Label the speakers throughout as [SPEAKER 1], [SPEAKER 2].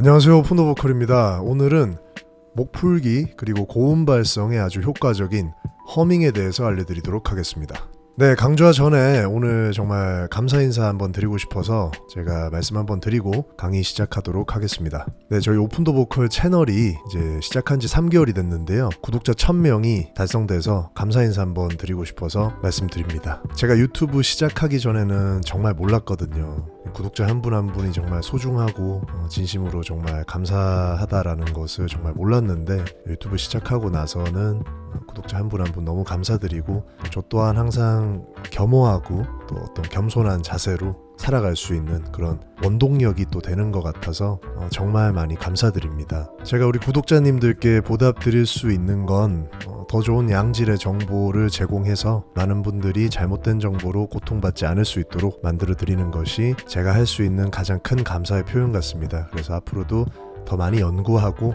[SPEAKER 1] 안녕하세요 오픈더 보컬입니다. 오늘은 목풀기 그리고 고음 발성에 아주 효과적인 허밍에 대해서 알려드리도록 하겠습니다. 네 강좌 전에 오늘 정말 감사 인사 한번 드리고 싶어서 제가 말씀 한번 드리고 강의 시작하도록 하겠습니다. 네 저희 오픈더 보컬 채널이 이제 시작한 지 3개월이 됐는데요. 구독자 1000명이 달성돼서 감사 인사 한번 드리고 싶어서 말씀드립니다. 제가 유튜브 시작하기 전에는 정말 몰랐거든요 구독자 한 분 한 분이 정말 소중하고 어, 진심으로 정말 감사하다라는 것을 정말 몰랐는데 유튜브 시작하고 나서는 구독자 한 분 한 분 너무 감사드리고 저 또한 항상 겸허하고 또 어떤 겸손한 자세로 살아갈 수 있는 그런 원동력이 또 되는 것 같아서 어, 정말 많이 감사드립니다. 제가 우리 구독자님들께 보답 드릴 수 있는 건더 어, 좋은 양질의 정보를 제공해서 많은 분들이 잘못된 정보로 고통받지 않을 수 있도록 만들어 드리는 것이 제가 할 수 있는 가장 큰 감사의 표현 같습니다. 그래서 앞으로도 더 많이 연구하고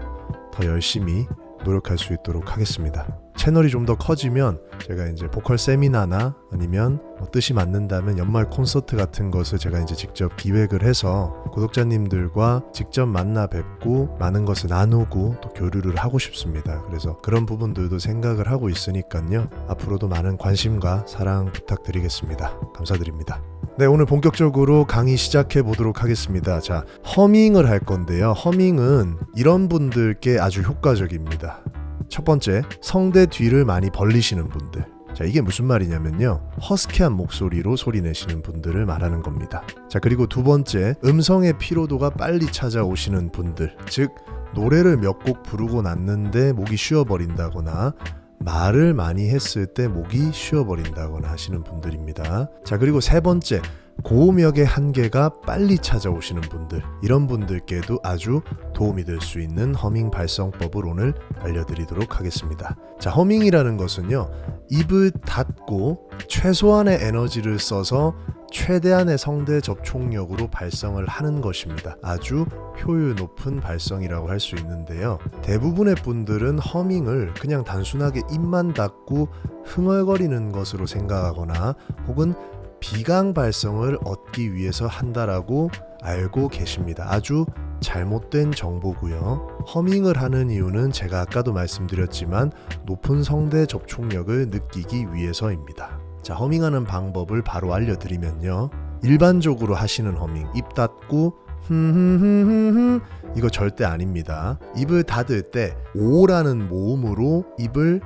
[SPEAKER 1] 더 열심히 노력할 수 있도록 하겠습니다. 채널이 좀 더 커지면 제가 이제 보컬 세미나나 아니면 뭐 뜻이 맞는다면 연말 콘서트 같은 것을 제가 이제 직접 기획을 해서 구독자님들과 직접 만나 뵙고 많은 것을 나누고 또 교류를 하고 싶습니다. 그래서 그런 부분들도 생각을 하고 있으니까요. 앞으로도 많은 관심과 사랑 부탁드리겠습니다. 감사드립니다. 네, 오늘 본격적으로 강의 시작해 보도록 하겠습니다. 자, 허밍을 할 건데요. 허밍은 이런 분들께 아주 효과적입니다. 첫 번째, 성대 뒤를 많이 벌리시는 분들. 자, 이게 무슨 말이냐면요. 허스키한 목소리로 소리 내시는 분들을 말하는 겁니다. 자, 그리고 두 번째, 음성의 피로도가 빨리 찾아오시는 분들. 즉, 노래를 몇 곡 부르고 났는데 목이 쉬어버린다거나 말을 많이 했을 때 목이 쉬어버린다거나 하시는 분들입니다. 자, 그리고 세 번째, 고음역의 한계가 빨리 찾아오시는 분들 이런 분들께도 아주 도움이 될 수 있는 허밍 발성법을 오늘 알려드리도록 하겠습니다. 자 허밍이라는 것은요 입을 닫고 최소한의 에너지를 써서 최대한의 성대 접촉력으로 발성을 하는 것입니다. 아주 효율 높은 발성이라고 할 수 있는데요. 대부분의 분들은 허밍을 그냥 단순하게 입만 닫고 흥얼거리는 것으로 생각하거나 혹은 비강 발성을 얻기 위해서 한다라고 알고 계십니다. 아주 잘못된 정보고요. 허밍을 하는 이유는 제가 아까도 말씀드렸지만 높은 성대 접촉력을 느끼기 위해서입니다. 자, 허밍하는 방법을 바로 알려드리면요. 일반적으로 하시는 허밍, 입 닫고 흠흠흠흠 이거 절대 아닙니다. 입을 닫을 때 오라는 모음으로 입을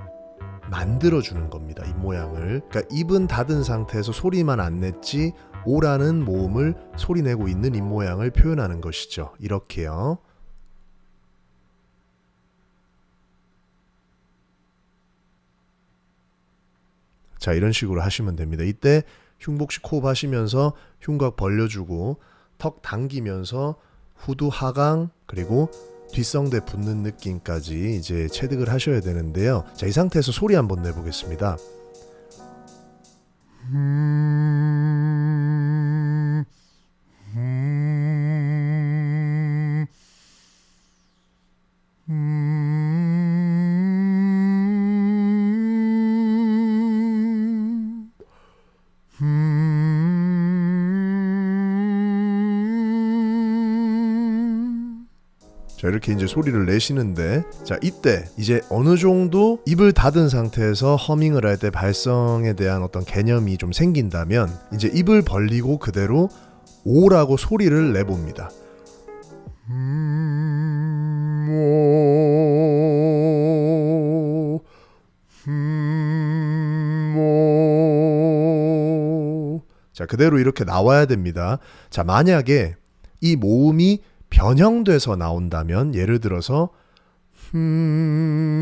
[SPEAKER 1] 만들어주는 겁니다. 입 모양을. 그러니까 입은 닫은 상태에서 소리만 안 냈지 오라는 모음을 소리내고 있는 입 모양을 표현하는 것이죠. 이렇게요. 자 이런 식으로 하시면 됩니다. 이때 흉복식 호흡 하시면서 흉곽 벌려주고 턱 당기면서 후두 하강 그리고 뒷성대 붙는 느낌까지 이제 체득을 하셔야 되는데요. 자, 이 상태에서 소리 한번 내보겠습니다. 음, 자 이렇게 이제 소리를 내시는데 자 이때 이제 어느 정도 입을 닫은 상태에서 허밍을 할 때 발성에 대한 어떤 개념이 좀 생긴다면 이제 입을 벌리고 그대로 오라고 소리를 내봅니다. 음, 오, 음, 오. 자 그대로 이렇게 나와야 됩니다. 자 만약에 이 모음이 변형돼서 나온다면 예를 들어서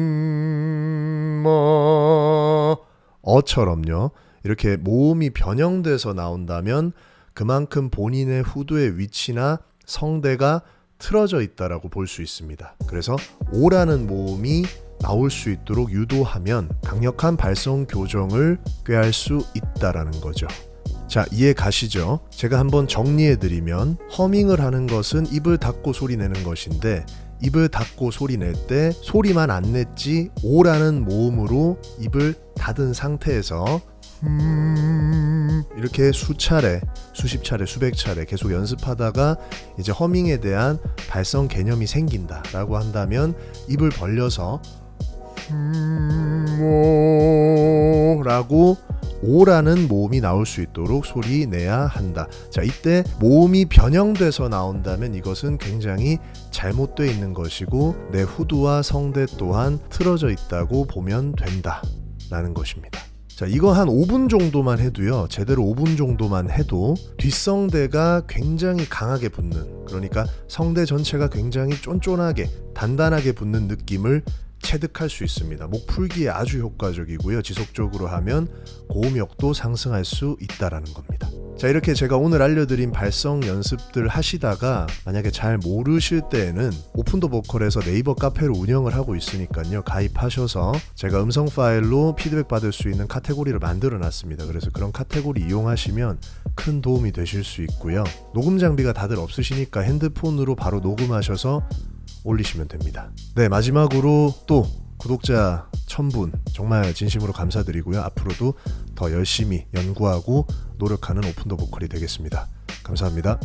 [SPEAKER 1] 음, 뭐, 어처럼요. 이렇게 모음이 변형돼서 나온다면 그만큼 본인의 후두의 위치나 성대가 틀어져 있다라고 볼 수 있습니다. 그래서 오라는 모음이 나올 수 있도록 유도하면 강력한 발성 교정을 꾀할 수 있다라는 거죠. 자 이해 가시죠? 제가 한번 정리해드리면 허밍을 하는 것은 입을 닫고 소리 내는 것인데 입을 닫고 소리 낼 때 소리만 안 냈지 오라는 모음으로 입을 닫은 상태에서 음... 이렇게 수차례, 수십 차례, 수백 차례 계속 연습하다가 이제 허밍에 대한 발성 개념이 생긴다 라고 한다면 입을 벌려서 라고 오라는 모음이 나올 수 있도록 소리 내야 한다. 자, 이때 모음이 변형돼서 나온다면 이것은 굉장히 잘못되어 있는 것이고 내 후두와 성대 또한 틀어져 있다고 보면 된다. 라는 것입니다. 자, 이거 한 5분 정도만 해도요. 제대로 5분 정도만 해도 뒷성대가 굉장히 강하게 붙는 그러니까 성대 전체가 굉장히 쫀쫀하게 단단하게 붙는 느낌을 체득할 수 있습니다. 목 풀기에 아주 효과적이고요. 지속적으로 하면 고음역도 상승할 수 있다라는 겁니다. 자, 이렇게 제가 오늘 알려드린 발성 연습들 하시다가 만약에 잘 모르실 때에는 오픈더 보컬에서 네이버 카페를 운영을 하고 있으니까요. 가입하셔서 제가 음성 파일로 피드백 받을 수 있는 카테고리를 만들어 놨습니다. 그래서 그런 카테고리 이용하시면 큰 도움이 되실 수 있고요. 녹음 장비가 다들 없으시니까 핸드폰으로 바로 녹음하셔서 올리시면 됩니다. 네, 마지막으로 또 구독자 1000분 정말 진심으로 감사드리고요. 앞으로도 더 열심히 연구하고 노력하는 오픈더 보컬이 되겠습니다. 감사합니다.